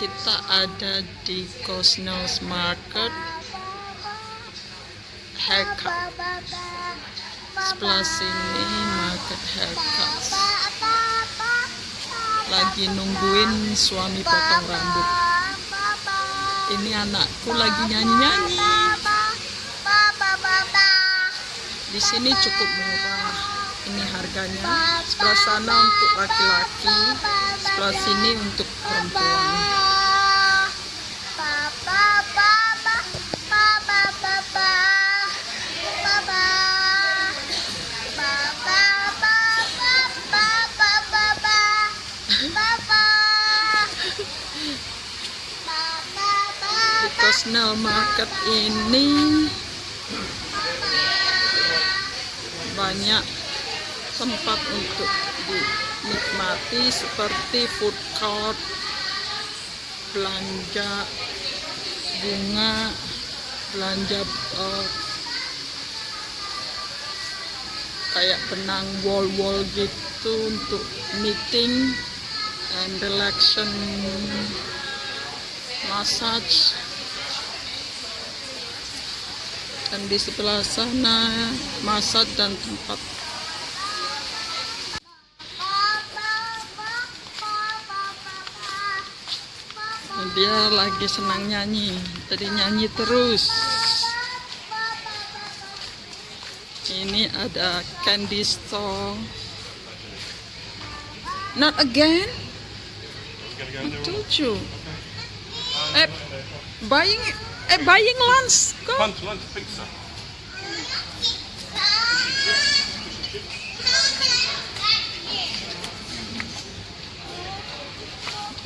kita ada di Cosnells Market. Haircut. Sebelah sini market haircut lagi nungguin suami potong rambut. Ini anakku lagi nyanyi-nyanyi. Di sini cukup murah. Ini harganya. Sebelah sana untuk laki-laki sebelah sini untuk perempuan di Cosnell Market ini banyak tempat untuk dinikmati seperti food court belanja bunga belanja uh, kayak benang wall-wall gitu untuk meeting and relaxation massage. Dan di sebelah sana massage dan tempat dia lagi senang nyanyi. Jadi nyanyi terus. Ini ada candy store. Not again? Told eh buying eh buying lunch. Go Lunch, lunch, pizza.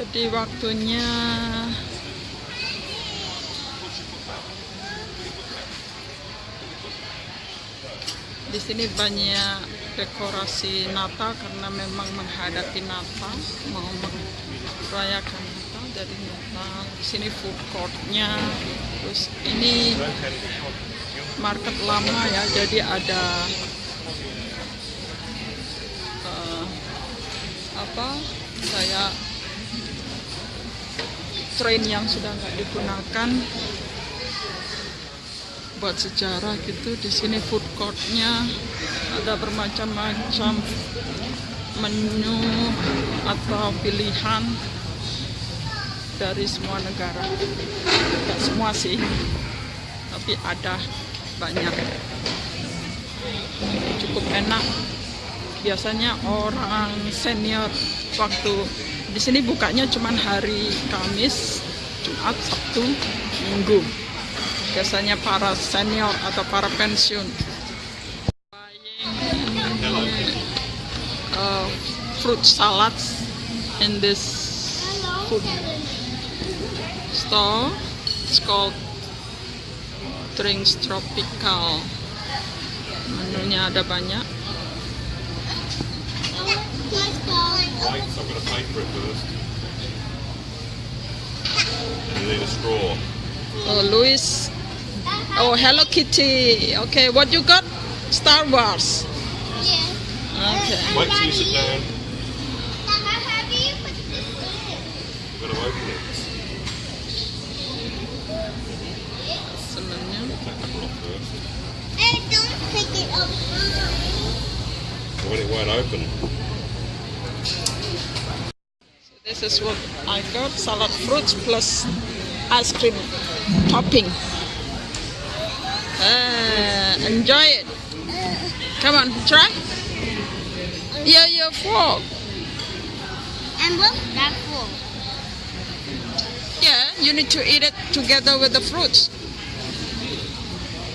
Jadi waktunya di sini banyak dekorasi Natal karena memang menghadapi Natal mau merayakan Natal dari Natal. Di sini food courtnya. Terus ini market lama ya jadi ada eh, apa saya train yang sudah nggak digunakan buat sejarah gitu. Di sini food courtnya ada bermacam-macam menu atau pilihan dari semua negara. Tidak semua sih tapi ada banyak. Cukup enak. Biasanya orang senior waktu di sini bukanya cuma hari Kamis, Jumat, Sabtu, Minggu. Biasanya para senior atau para pensiun. Uh, fruit salads in this food store. It's called Drinks Tropical. Menunya ada banyak. Right, so I'm going to pay for it first. You need a straw. Oh, Louis. Oh, Hello Kitty. Okay, what you got? Star Wars. Yeah. Okay. Wait till you sit down. You've got to open it. Senangnya. Take the cover off first. don't pick it up. When it won't open. This is what I got: salad fruits plus ice cream topping. Ah, enjoy it. Come on, try. Yeah, your fork. And look, that's full. Yeah, you need to eat it together with the fruits.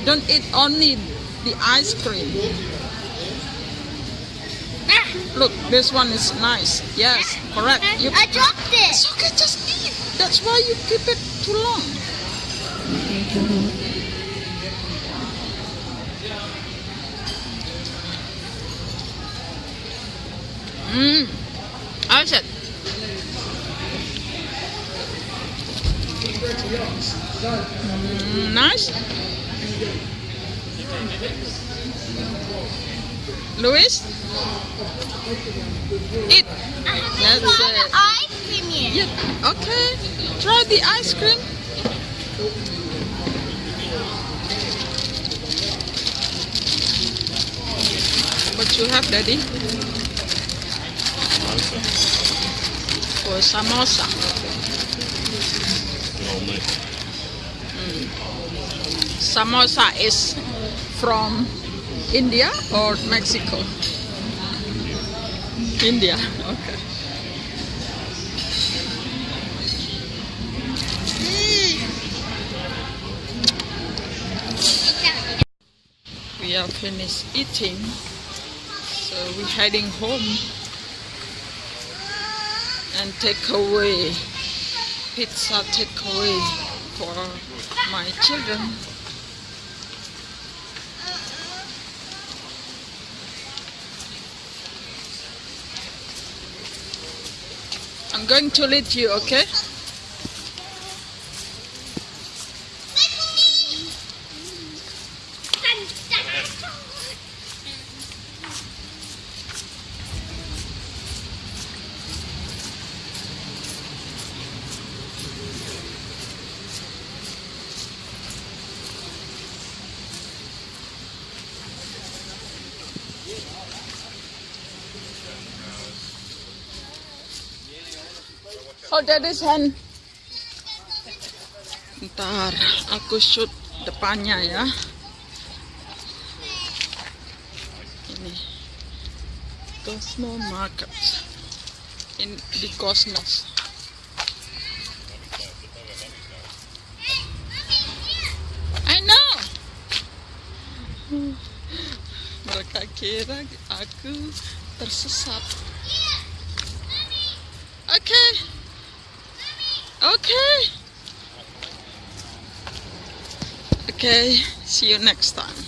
Don't eat only the ice cream. Look, this one is nice. Yes, correct. You, I dropped it. it's okay, just eat. That's why you keep it too long. Mmm. How's it? Mm, nice. Luis? Eat. That's try it. the ice cream yet. Yeah, okay. Try the ice cream. What you have, Daddy? For samosa. Good old mate. Mm. Samosa is from India or Mexico? India. Okay. Mm. We are finished eating, so we're heading home and take away pizza takeaway for my children. I'm going to lead you, okay? Oh, daddy's hand. Ntar aku shoot depannya ya. Ini Cosmo Market in di Cosmos. I know. Mereka kira aku tersesat. Okay. Okay. Okay, see you next time.